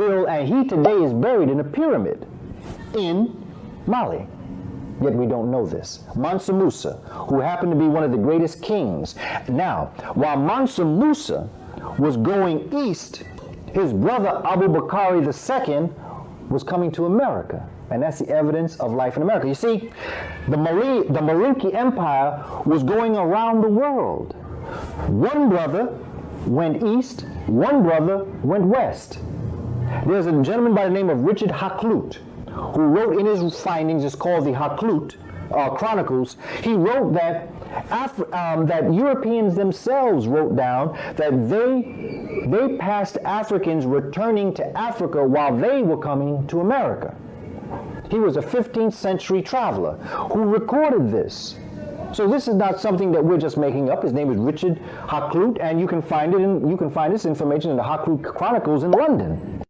Bill, and uh, he today is buried in a pyramid in Mali. Yet we don't know this. Mansa Musa, who happened to be one of the greatest kings. Now, while Mansa Musa was going east, his brother Abu Bakr II was coming to America. And that's the evidence of life in America. You see, the, Mari- the Marinki Empire was going around the world. One brother went east, one brother went west. There's a gentleman by the name of Richard Hakluyt who wrote in his findings, it's called the Hakluyt uh, Chronicles. He wrote that um, that Europeans themselves wrote down that they they passed Africans returning to Africa while they were coming to America. He was a 15th century traveler who recorded this. So this is not something that we're just making up. His name is Richard Hakluyt, and you can find it in, you can find this information in the Hakluyt Chronicles in London.